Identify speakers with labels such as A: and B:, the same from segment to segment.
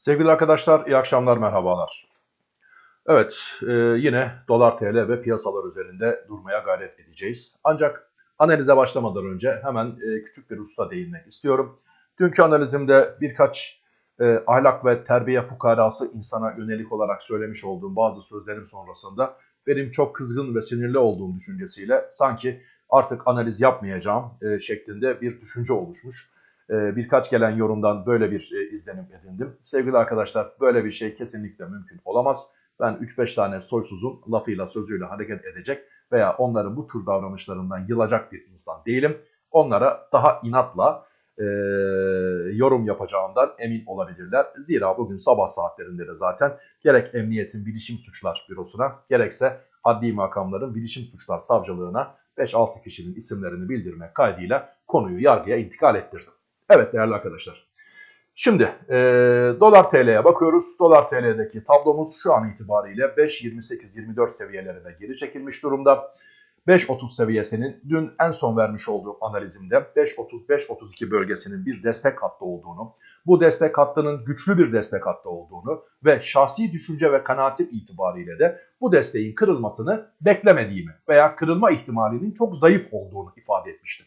A: Sevgili arkadaşlar, iyi akşamlar, merhabalar. Evet, e, yine dolar TL ve piyasalar üzerinde durmaya gayret edeceğiz. Ancak analize başlamadan önce hemen e, küçük bir hususa değinmek istiyorum. Dünkü analizimde birkaç e, ahlak ve terbiye fukarası insana yönelik olarak söylemiş olduğum bazı sözlerim sonrasında benim çok kızgın ve sinirli olduğum düşüncesiyle sanki artık analiz yapmayacağım şeklinde bir düşünce oluşmuş. E, birkaç gelen yorumdan böyle bir e, izlenim edindim. Sevgili arkadaşlar böyle bir şey kesinlikle mümkün olamaz. Ben 3-5 tane soysuzun lafıyla sözüyle hareket edecek veya onların bu tür davranışlarından yılacak bir insan değilim. Onlara daha inatla e, yorum yapacağımdan emin olabilirler. Zira bugün sabah saatlerinde de zaten gerek Emniyetin Bilişim Suçlar Bürosu'na gerekse adli makamların Bilişim Suçlar Savcılığına 5-6 kişinin isimlerini bildirmek kaydıyla konuyu yargıya intikal ettirdim. Evet değerli arkadaşlar. Şimdi e, dolar TL'ye bakıyoruz. Dolar TL'deki tablomuz şu an itibariyle 5.28-24 seviyelerine geri çekilmiş durumda. 5.30 seviyesinin dün en son vermiş olduğum analizimde 5.30-5.32 bölgesinin bir destek hattı olduğunu, bu destek hattının güçlü bir destek hattı olduğunu ve şahsi düşünce ve kanaatim itibariyle de bu desteğin kırılmasını beklemediğimi veya kırılma ihtimalinin çok zayıf olduğunu ifade etmiştim.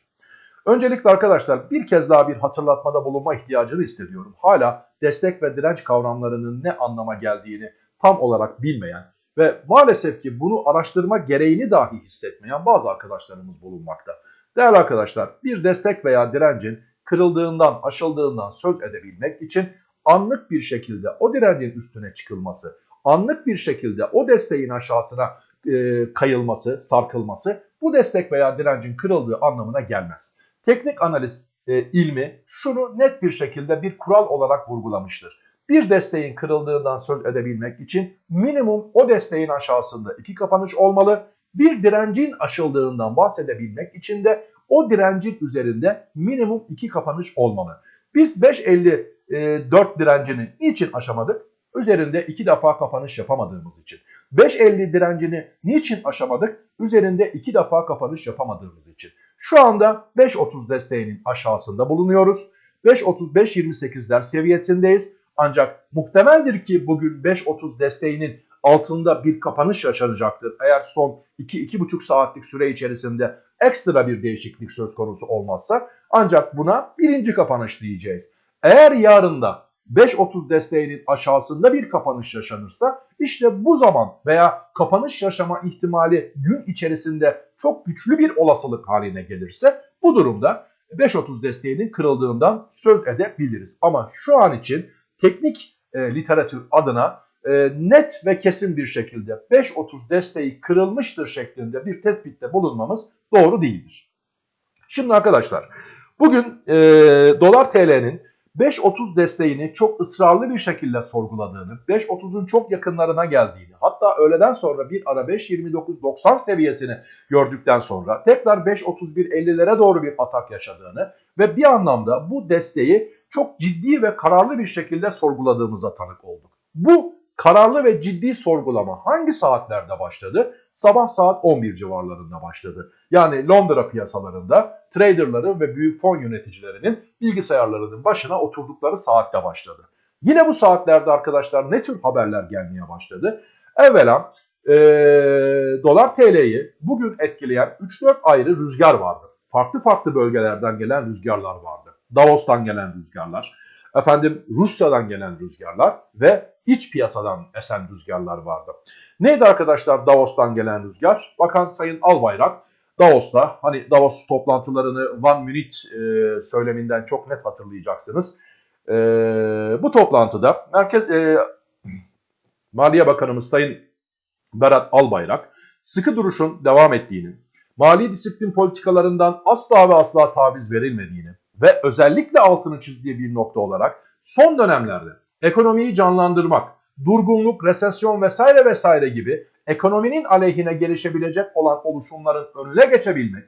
A: Öncelikle arkadaşlar bir kez daha bir hatırlatmada bulunma ihtiyacını hissediyorum. Hala destek ve direnç kavramlarının ne anlama geldiğini tam olarak bilmeyen ve maalesef ki bunu araştırma gereğini dahi hissetmeyen bazı arkadaşlarımız bulunmakta. Değerli arkadaşlar bir destek veya direncin kırıldığından, aşıldığından söz edebilmek için anlık bir şekilde o direncin üstüne çıkılması, anlık bir şekilde o desteğin aşağısına e, kayılması, sarkılması bu destek veya direncin kırıldığı anlamına gelmez. Teknik analiz e, ilmi şunu net bir şekilde bir kural olarak vurgulamıştır. Bir desteğin kırıldığından söz edebilmek için minimum o desteğin aşağısında iki kapanış olmalı. Bir direncin aşıldığından bahsedebilmek için de o direncin üzerinde minimum iki kapanış olmalı. Biz 5.54 direncini niçin aşamadık? Üzerinde iki defa kapanış yapamadığımız için. 5.50 direncini niçin aşamadık? Üzerinde iki defa kapanış yapamadığımız için. Şu anda 5.30 desteğinin aşağısında bulunuyoruz. 5.35-28'ler seviyesindeyiz. Ancak muhtemeldir ki bugün 5.30 desteğinin altında bir kapanış yaşanacaktır. Eğer son 2-2,5 saatlik süre içerisinde ekstra bir değişiklik söz konusu olmazsa ancak buna birinci kapanış diyeceğiz. Eğer yarın da 5.30 desteğinin aşağısında bir kapanış yaşanırsa işte bu zaman veya kapanış yaşama ihtimali gün içerisinde çok güçlü bir olasılık haline gelirse bu durumda 5.30 desteğinin kırıldığından söz edebiliriz. Ama şu an için teknik e, literatür adına e, net ve kesin bir şekilde 5.30 desteği kırılmıştır şeklinde bir tespitte bulunmamız doğru değildir. Şimdi arkadaşlar bugün e, dolar TL'nin 5.30 desteğini çok ısrarlı bir şekilde sorguladığını, 5.30'un çok yakınlarına geldiğini, hatta öğleden sonra bir ara 5.29.90 seviyesini gördükten sonra tekrar 5.31.50'lere doğru bir atak yaşadığını ve bir anlamda bu desteği çok ciddi ve kararlı bir şekilde sorguladığımıza tanık olduk. Bu kararlı ve ciddi sorgulama hangi saatlerde başladı? Sabah saat 11 civarlarında başladı. Yani Londra piyasalarında traderların ve büyük fon yöneticilerinin bilgisayarlarının başına oturdukları saatte başladı. Yine bu saatlerde arkadaşlar ne tür haberler gelmeye başladı? Evvela e, dolar TL'yi bugün etkileyen 3-4 ayrı rüzgar vardı. Farklı farklı bölgelerden gelen rüzgarlar vardı. Davos'tan gelen rüzgarlar, efendim Rusya'dan gelen rüzgarlar ve iç piyasadan esen rüzgarlar vardı. Neydi arkadaşlar Davos'tan gelen rüzgar? Bakan Sayın Albayrak Davos'ta hani Davos toplantılarını One Minute e, söyleminden çok net hatırlayacaksınız. E, bu toplantıda Merkez e, Maliye Bakanımız Sayın Berat Albayrak sıkı duruşun devam ettiğini, mali disiplin politikalarından asla ve asla taviz verilmediğini ve özellikle altını çizdiği bir nokta olarak son dönemlerde ekonomiyi canlandırmak, durgunluk, resesyon vesaire vesaire gibi ekonominin aleyhine gelişebilecek olan oluşumların önüne geçebilmek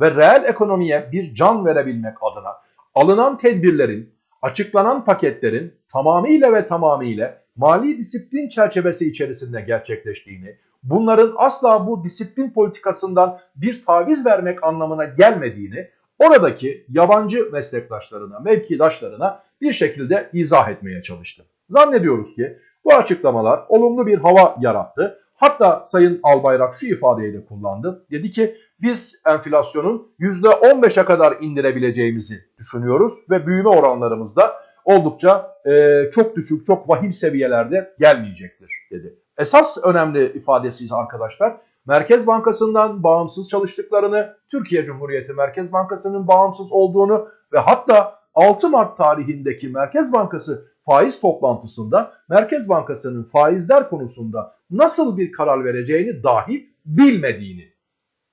A: ve reel ekonomiye bir can verebilmek adına alınan tedbirlerin, açıklanan paketlerin tamamıyla ve tamamıyla mali disiplin çerçevesi içerisinde gerçekleştiğini, bunların asla bu disiplin politikasından bir taviz vermek anlamına gelmediğini oradaki yabancı meslektaşlarına, mevkidaşlarına bir şekilde izah etmeye çalıştı. Zannediyoruz ki bu açıklamalar olumlu bir hava yarattı. Hatta Sayın Albayrak şu ifadeyi de kullandı. Dedi ki biz enflasyonun %15'e kadar indirebileceğimizi düşünüyoruz ve büyüme oranlarımız da oldukça e, çok düşük, çok vahim seviyelerde gelmeyecektir dedi. Esas önemli ifadesi arkadaşlar Merkez Bankası'ndan bağımsız çalıştıklarını, Türkiye Cumhuriyeti Merkez Bankası'nın bağımsız olduğunu ve hatta 6 Mart tarihindeki Merkez Bankası faiz toplantısında Merkez Bankası'nın faizler konusunda nasıl bir karar vereceğini dahi bilmediğini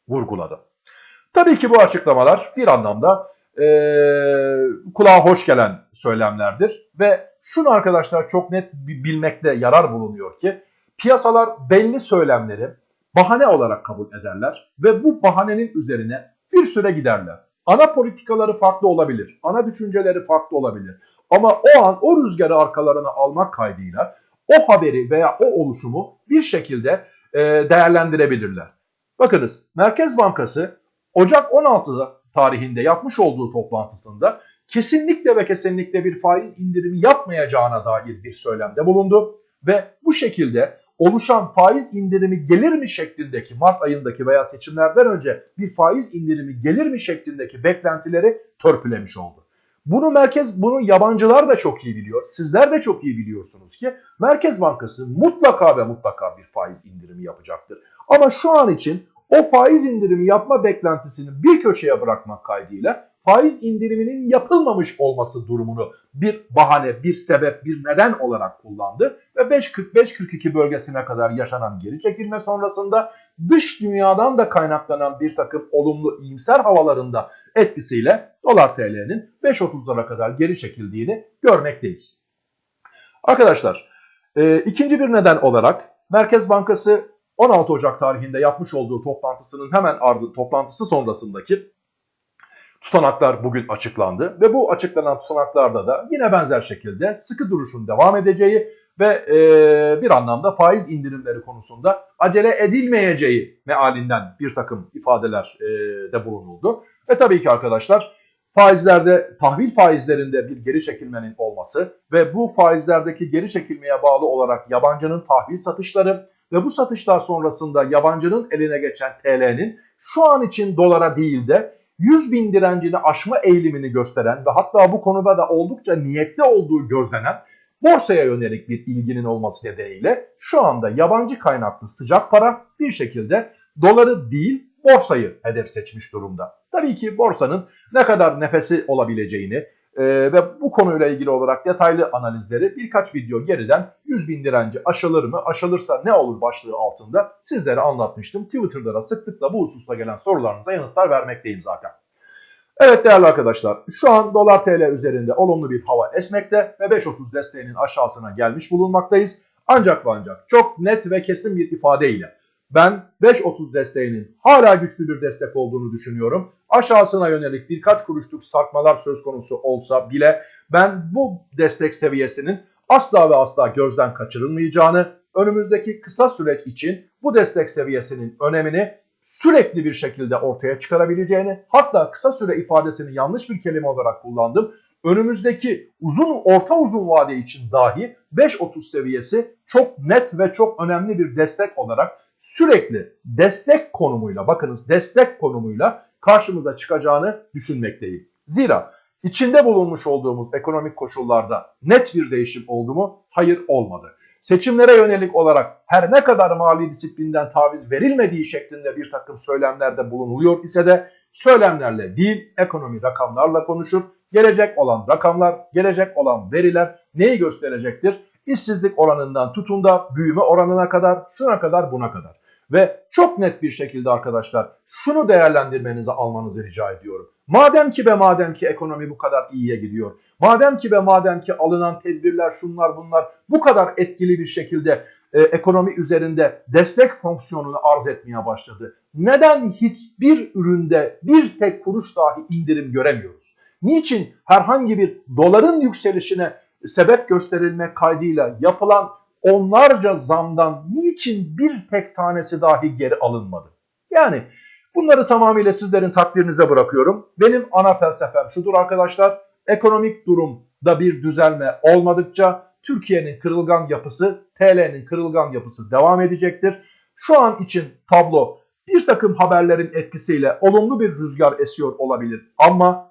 A: vurguladı. Tabii ki bu açıklamalar bir anlamda e, kulağa hoş gelen söylemlerdir ve şunu arkadaşlar çok net bilmekte yarar bulunuyor ki piyasalar belli söylemleri bahane olarak kabul ederler ve bu bahanenin üzerine bir süre giderler. Ana politikaları farklı olabilir, ana düşünceleri farklı olabilir. Ama o an o rüzgarı arkalarına almak kaydıyla o haberi veya o oluşumu bir şekilde e, değerlendirebilirler. Bakınız Merkez Bankası Ocak 16 tarihinde yapmış olduğu toplantısında kesinlikle ve kesinlikle bir faiz indirimi yapmayacağına dair bir söylemde bulundu ve bu şekilde oluşan faiz indirimi gelir mi şeklindeki Mart ayındaki veya seçimlerden önce bir faiz indirimi gelir mi şeklindeki beklentileri törpülemiş oldu. Bunu merkez, bunu yabancılar da çok iyi biliyor. Sizler de çok iyi biliyorsunuz ki Merkez Bankası mutlaka ve mutlaka bir faiz indirimi yapacaktır. Ama şu an için o faiz indirimi yapma beklentisini bir köşeye bırakmak kaydıyla faiz indiriminin yapılmamış olması durumunu bir bahane, bir sebep, bir neden olarak kullandı ve 5.45-42 bölgesine kadar yaşanan geri çekilme sonrasında dış dünyadan da kaynaklanan bir takım olumlu iyimser havalarında etkisiyle dolar TL'nin 5.30'lara kadar geri çekildiğini görmekteyiz. Arkadaşlar e, ikinci bir neden olarak Merkez Bankası 16 Ocak tarihinde yapmış olduğu toplantısının hemen ardı toplantısı sonrasındaki tutanaklar bugün açıklandı ve bu açıklanan tutanaklarda da yine benzer şekilde sıkı duruşun devam edeceği ve e, bir anlamda faiz indirimleri konusunda acele edilmeyeceği mealinden bir takım ifadeler e, de bulunuldu. Ve tabii ki arkadaşlar faizlerde tahvil faizlerinde bir geri çekilmenin olması ve bu faizlerdeki geri çekilmeye bağlı olarak yabancının tahvil satışları ve bu satışlar sonrasında yabancının eline geçen TL'nin şu an için dolara değil de 100 bin direncini aşma eğilimini gösteren ve hatta bu konuda da oldukça niyetli olduğu gözlenen borsaya yönelik bir ilginin olması nedeniyle şu anda yabancı kaynaklı sıcak para bir şekilde doları değil borsayı hedef seçmiş durumda. Tabii ki borsanın ne kadar nefesi olabileceğini e, ve bu konuyla ilgili olarak detaylı analizleri birkaç video geriden 100 bin direnci aşılır mı? Aşılırsa ne olur başlığı altında sizlere anlatmıştım. Twitter'da da sıklıkla bu hususta gelen sorularınıza yanıtlar vermekteyim zaten. Evet değerli arkadaşlar şu an dolar tl üzerinde olumlu bir hava esmekte ve 5.30 desteğinin aşağısına gelmiş bulunmaktayız. Ancak ve ancak çok net ve kesin bir ifadeyle ben 5.30 desteğinin hala güçlü bir destek olduğunu düşünüyorum. Aşağısına yönelik birkaç kuruşluk sarkmalar söz konusu olsa bile ben bu destek seviyesinin asla ve asla gözden kaçırılmayacağını, önümüzdeki kısa süreç için bu destek seviyesinin önemini sürekli bir şekilde ortaya çıkarabileceğini hatta kısa süre ifadesini yanlış bir kelime olarak kullandım. Önümüzdeki uzun orta uzun vade için dahi 5.30 seviyesi çok net ve çok önemli bir destek olarak sürekli destek konumuyla bakınız destek konumuyla karşımıza çıkacağını düşünmekteyim. Zira içinde bulunmuş olduğumuz ekonomik koşullarda net bir değişim oldu mu? Hayır olmadı. Seçimlere yönelik olarak her ne kadar mali disiplinden taviz verilmediği şeklinde bir takım söylemlerde bulunuluyor ise de söylemlerle değil ekonomi rakamlarla konuşur. Gelecek olan rakamlar, gelecek olan veriler neyi gösterecektir? İşsizlik oranından tutun da büyüme oranına kadar, şuna kadar, buna kadar. Ve çok net bir şekilde arkadaşlar şunu değerlendirmenizi almanızı rica ediyorum. Madem ki ve madem ki ekonomi bu kadar iyiye gidiyor. Madem ki ve madem ki alınan tedbirler şunlar bunlar bu kadar etkili bir şekilde e, ekonomi üzerinde destek fonksiyonunu arz etmeye başladı. Neden hiçbir üründe bir tek kuruş dahi indirim göremiyoruz? Niçin herhangi bir doların yükselişine sebep gösterilmek kaydıyla yapılan onlarca zamdan niçin bir tek tanesi dahi geri alınmadı? Yani bunları tamamıyla sizlerin takdirinize bırakıyorum. Benim ana felsefem şudur arkadaşlar. ekonomik durumda bir düzelme olmadıkça Türkiye'nin kırılgan yapısı, TL'nin kırılgan yapısı devam edecektir. Şu an için tablo bir takım haberlerin etkisiyle olumlu bir rüzgar esiyor olabilir ama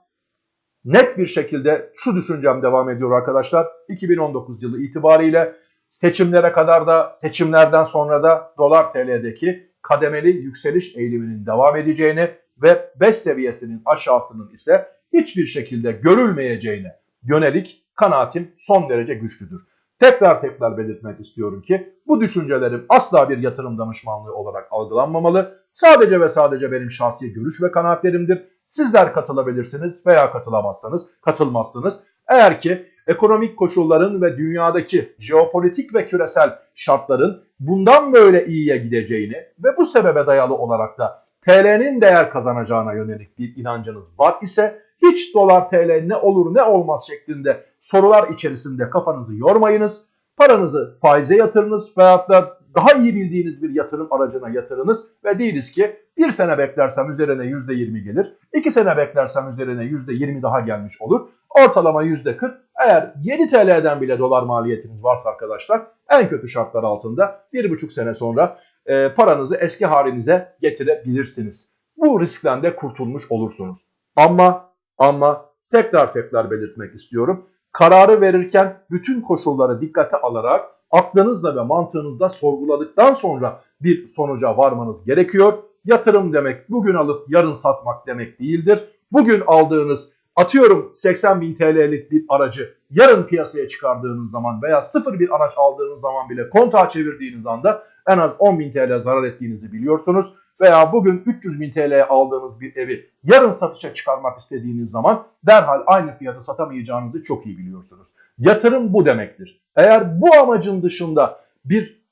A: net bir şekilde şu düşüncem devam ediyor arkadaşlar. 2019 yılı itibariyle seçimlere kadar da seçimlerden sonra da dolar TL'deki kademeli yükseliş eğiliminin devam edeceğini ve 5 seviyesinin aşağısının ise hiçbir şekilde görülmeyeceğine yönelik kanaatim son derece güçlüdür. Tekrar tekrar belirtmek istiyorum ki bu düşüncelerim asla bir yatırım danışmanlığı olarak algılanmamalı. Sadece ve sadece benim şahsi görüş ve kanaatlerimdir. Sizler katılabilirsiniz veya katılamazsanız katılmazsınız. Eğer ki ekonomik koşulların ve dünyadaki jeopolitik ve küresel şartların bundan böyle iyiye gideceğini ve bu sebebe dayalı olarak da TL'nin değer kazanacağına yönelik bir inancınız var ise hiç dolar TL ne olur ne olmaz şeklinde sorular içerisinde kafanızı yormayınız. Paranızı faize yatırınız veyahut da daha iyi bildiğiniz bir yatırım aracına yatırınız ve değiliz ki bir sene beklersem üzerine %20 gelir, iki sene beklersem üzerine %20 daha gelmiş olur. Ortalama %40 eğer 7 TL'den bile dolar maliyetiniz varsa arkadaşlar en kötü şartlar altında 1,5 sene sonra e, paranızı eski halinize getirebilirsiniz. Bu riskten de kurtulmuş olursunuz. Ama ama tekrar tekrar belirtmek istiyorum. Kararı verirken bütün koşulları dikkate alarak aklınızla ve mantığınızda sorguladıktan sonra bir sonuca varmanız gerekiyor. Yatırım demek bugün alıp yarın satmak demek değildir. Bugün aldığınız atıyorum 80 bin TL'lik bir aracı yarın piyasaya çıkardığınız zaman veya sıfır bir araç aldığınız zaman bile kontağa çevirdiğiniz anda en az 10 bin TL zarar ettiğinizi biliyorsunuz. Veya bugün 300 bin TL'ye aldığınız bir evi yarın satışa çıkarmak istediğiniz zaman derhal aynı fiyata satamayacağınızı çok iyi biliyorsunuz. Yatırım bu demektir. Eğer bu amacın dışında bir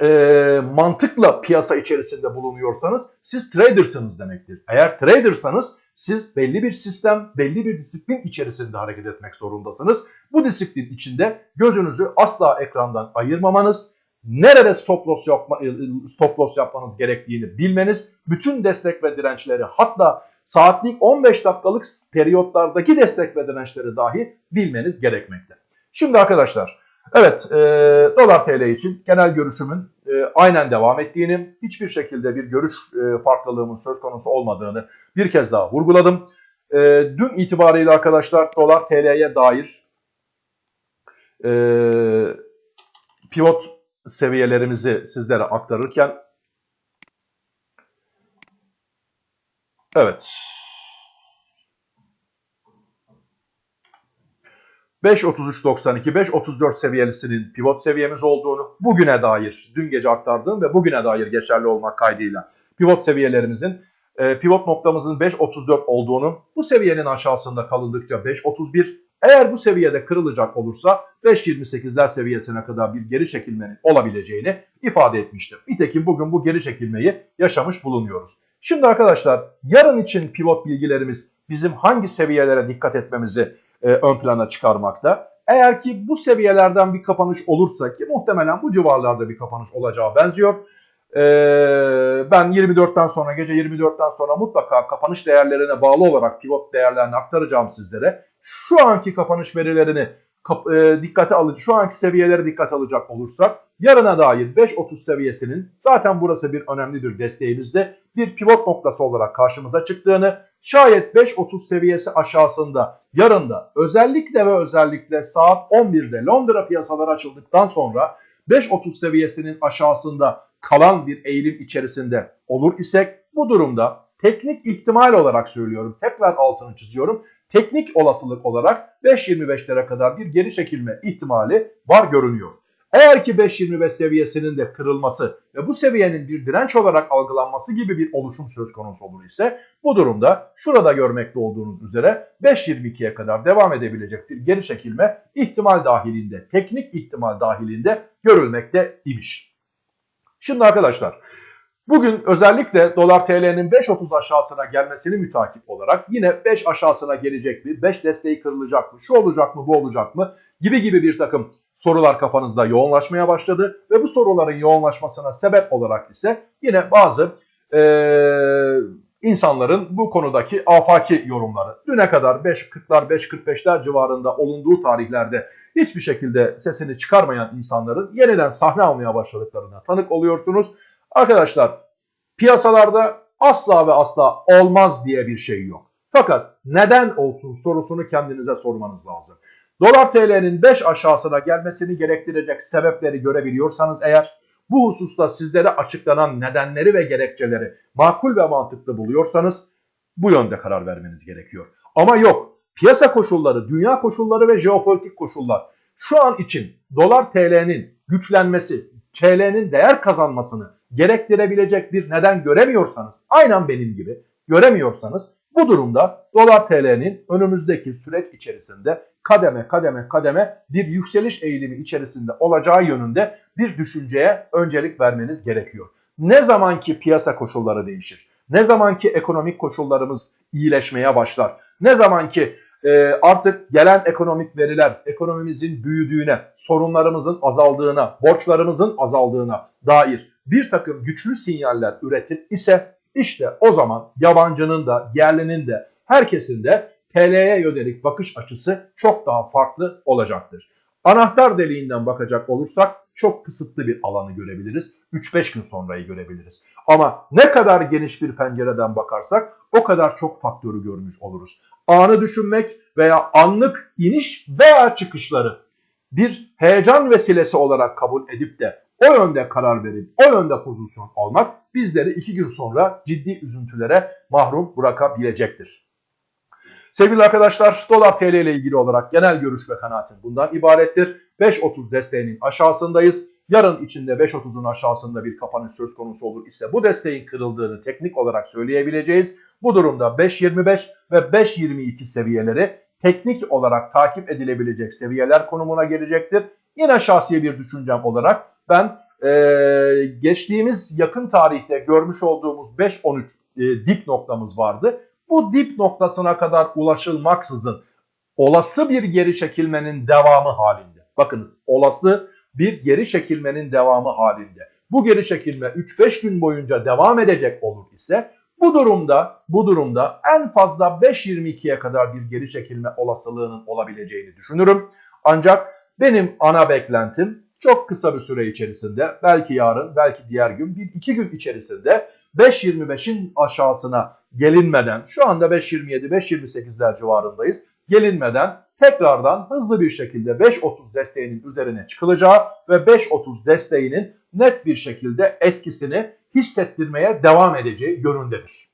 A: e, mantıkla piyasa içerisinde bulunuyorsanız siz tradersınız demektir. Eğer tradersanız siz belli bir sistem, belli bir disiplin içerisinde hareket etmek zorundasınız. Bu disiplin içinde gözünüzü asla ekrandan ayırmamanız, nerede stop loss, yapma, stop loss yapmanız gerektiğini bilmeniz, bütün destek ve dirençleri hatta saatlik 15 dakikalık periyotlardaki destek ve dirençleri dahi bilmeniz gerekmekte. Şimdi arkadaşlar Evet, e, dolar TL için genel görüşümün e, aynen devam ettiğini, hiçbir şekilde bir görüş e, farklılığımın söz konusu olmadığını bir kez daha vurguladım. E, dün itibariyle arkadaşlar dolar TL'ye dair e, pivot seviyelerimizi sizlere aktarırken evet 5.33.92, 5.34 seviyesinin pivot seviyemiz olduğunu bugüne dair, dün gece aktardığım ve bugüne dair geçerli olmak kaydıyla pivot seviyelerimizin, e, pivot noktamızın 5.34 olduğunu, bu seviyenin aşağısında kalındıkça 5.31, eğer bu seviyede kırılacak olursa 5.28'ler seviyesine kadar bir geri çekilmenin olabileceğini ifade etmiştim. Nitekim bugün bu geri çekilmeyi yaşamış bulunuyoruz. Şimdi arkadaşlar yarın için pivot bilgilerimiz bizim hangi seviyelere dikkat etmemizi e, ön plana çıkarmakta. Eğer ki bu seviyelerden bir kapanış olursa ki muhtemelen bu civarlarda bir kapanış olacağı benziyor. E, ben 24'ten sonra gece 24'ten sonra mutlaka kapanış değerlerine bağlı olarak pivot değerlerini aktaracağım sizlere. Şu anki kapanış verilerini e, dikkate alıcı, şu anki seviyeleri dikkat alacak olursak yarına dair 5.30 seviyesinin zaten burası bir önemli bir desteğimizde bir pivot noktası olarak karşımıza çıktığını şayet 5.30 seviyesi aşağısında yarında özellikle ve özellikle saat 11'de Londra piyasaları açıldıktan sonra 5.30 seviyesinin aşağısında kalan bir eğilim içerisinde olur isek bu durumda teknik ihtimal olarak söylüyorum. Tekrar altını çiziyorum. Teknik olasılık olarak 5.25'lere kadar bir geri çekilme ihtimali var görünüyor. Eğer ki 5.25 seviyesinin de kırılması ve bu seviyenin bir direnç olarak algılanması gibi bir oluşum söz konusu olur ise bu durumda şurada görmekte olduğunuz üzere 5.22'ye kadar devam edebilecek bir geri çekilme ihtimal dahilinde, teknik ihtimal dahilinde görülmekte imiş. Şimdi arkadaşlar Bugün özellikle dolar TL'nin 5.30 aşağısına gelmesini mütakip olarak yine 5 aşağısına gelecek mi, 5 desteği kırılacak mı, şu olacak mı, bu olacak mı gibi gibi bir takım sorular kafanızda yoğunlaşmaya başladı. Ve bu soruların yoğunlaşmasına sebep olarak ise yine bazı e, insanların bu konudaki afaki yorumları. Düne kadar 5.40'lar 5.45'ler civarında olunduğu tarihlerde hiçbir şekilde sesini çıkarmayan insanların yeniden sahne almaya başladıklarına tanık oluyorsunuz. Arkadaşlar piyasalarda asla ve asla olmaz diye bir şey yok. Fakat neden olsun sorusunu kendinize sormanız lazım. Dolar TL'nin 5 aşağısına gelmesini gerektirecek sebepleri görebiliyorsanız eğer bu hususta sizlere açıklanan nedenleri ve gerekçeleri makul ve mantıklı buluyorsanız bu yönde karar vermeniz gerekiyor. Ama yok piyasa koşulları, dünya koşulları ve jeopolitik koşullar şu an için dolar TL'nin güçlenmesi, TL'nin değer kazanmasını gerektirebilecek bir neden göremiyorsanız, aynen benim gibi göremiyorsanız bu durumda dolar TL'nin önümüzdeki süreç içerisinde kademe kademe kademe bir yükseliş eğilimi içerisinde olacağı yönünde bir düşünceye öncelik vermeniz gerekiyor. Ne zamanki piyasa koşulları değişir, ne zamanki ekonomik koşullarımız iyileşmeye başlar, ne zamanki e, artık gelen ekonomik veriler ekonomimizin büyüdüğüne, sorunlarımızın azaldığına, borçlarımızın azaldığına dair bir takım güçlü sinyaller üretir ise işte o zaman yabancının da yerlinin de herkesin de TL'ye yönelik bakış açısı çok daha farklı olacaktır. Anahtar deliğinden bakacak olursak çok kısıtlı bir alanı görebiliriz. 3-5 gün sonrayı görebiliriz. Ama ne kadar geniş bir pencereden bakarsak o kadar çok faktörü görmüş oluruz. Anı düşünmek veya anlık iniş veya çıkışları bir heyecan vesilesi olarak kabul edip de o yönde karar verip o yönde pozisyon almak bizleri iki gün sonra ciddi üzüntülere mahrum bırakabilecektir. Sevgili arkadaşlar dolar TL ile ilgili olarak genel görüş ve kanaatim bundan ibarettir. 5.30 desteğinin aşağısındayız. Yarın içinde 5.30'un aşağısında bir kapanış söz konusu olur ise bu desteğin kırıldığını teknik olarak söyleyebileceğiz. Bu durumda 5.25 ve 5.22 seviyeleri teknik olarak takip edilebilecek seviyeler konumuna gelecektir. Yine şahsi bir düşüncem olarak ben e, geçtiğimiz yakın tarihte görmüş olduğumuz 5.13 e, dip noktamız vardı. Bu dip noktasına kadar ulaşılmaksızın olası bir geri çekilmenin devamı halinde. Bakınız olası bir geri çekilmenin devamı halinde. Bu geri çekilme 3-5 gün boyunca devam edecek olur ise bu durumda bu durumda en fazla 5.22'ye kadar bir geri çekilme olasılığının olabileceğini düşünürüm. Ancak benim ana beklentim çok kısa bir süre içerisinde belki yarın belki diğer gün bir iki gün içerisinde 5.25'in aşağısına gelinmeden şu anda 5.27 5.28'ler civarındayız gelinmeden tekrardan hızlı bir şekilde 5.30 desteğinin üzerine çıkılacağı ve 5.30 desteğinin net bir şekilde etkisini hissettirmeye devam edeceği yönündedir.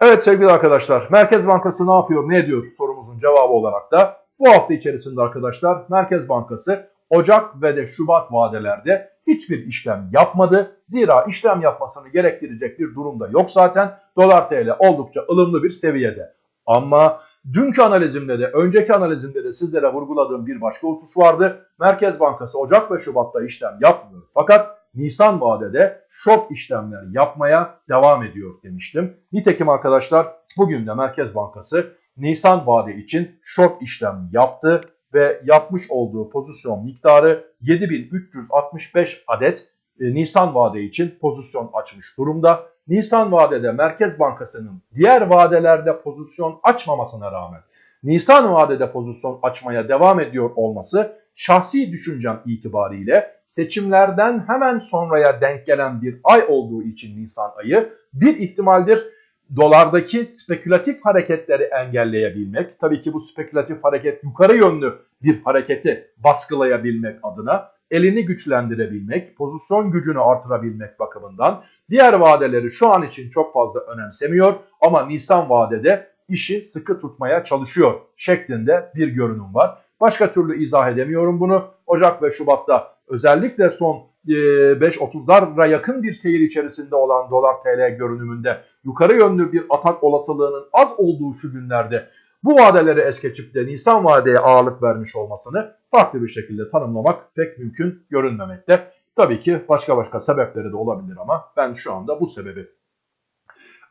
A: Evet sevgili arkadaşlar Merkez Bankası ne yapıyor ne ediyor sorumuzun cevabı olarak da bu hafta içerisinde arkadaşlar Merkez Bankası Ocak ve de Şubat vadelerde hiçbir işlem yapmadı. Zira işlem yapmasını gerektirecek bir durumda yok zaten. Dolar TL oldukça ılımlı bir seviyede. Ama dünkü analizimde de önceki analizimde de sizlere vurguladığım bir başka husus vardı. Merkez Bankası Ocak ve Şubat'ta işlem yapmıyor. Fakat Nisan vadede short işlemler yapmaya devam ediyor demiştim. Nitekim arkadaşlar bugün de Merkez Bankası Nisan vade için short işlem yaptı ve yapmış olduğu pozisyon miktarı 7365 adet e, Nisan vade için pozisyon açmış durumda. Nisan vadede Merkez Bankası'nın diğer vadelerde pozisyon açmamasına rağmen Nisan vadede pozisyon açmaya devam ediyor olması şahsi düşüncem itibariyle seçimlerden hemen sonraya denk gelen bir ay olduğu için Nisan ayı bir ihtimaldir dolardaki spekülatif hareketleri engelleyebilmek, tabii ki bu spekülatif hareket yukarı yönlü bir hareketi baskılayabilmek adına elini güçlendirebilmek, pozisyon gücünü artırabilmek bakımından diğer vadeleri şu an için çok fazla önemsemiyor ama Nisan vadede işi sıkı tutmaya çalışıyor şeklinde bir görünüm var. Başka türlü izah edemiyorum bunu. Ocak ve Şubat'ta özellikle son 5.30'lara yakın bir seyir içerisinde olan dolar TL görünümünde yukarı yönlü bir atak olasılığının az olduğu şu günlerde bu vadeleri es geçip de Nisan vadeye ağırlık vermiş olmasını farklı bir şekilde tanımlamak pek mümkün görünmemekte. Tabii ki başka başka sebepleri de olabilir ama ben şu anda bu sebebi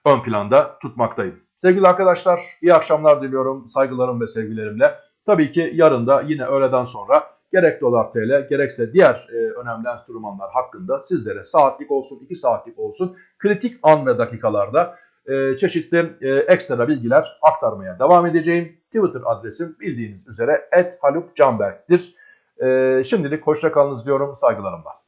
A: ön planda tutmaktayım. Sevgili arkadaşlar iyi akşamlar diliyorum saygılarım ve sevgilerimle. Tabii ki yarın da yine öğleden sonra gerek dolar TL gerekse diğer e, önemli enstrümanlar hakkında sizlere saatlik olsun 2 saatlik olsun kritik an ve dakikalarda e, çeşitli e, ekstra bilgiler aktarmaya devam edeceğim. Twitter adresim bildiğiniz üzere @halukcanberk'tir. E, şimdilik hoşça kalınız diyorum saygılarımla.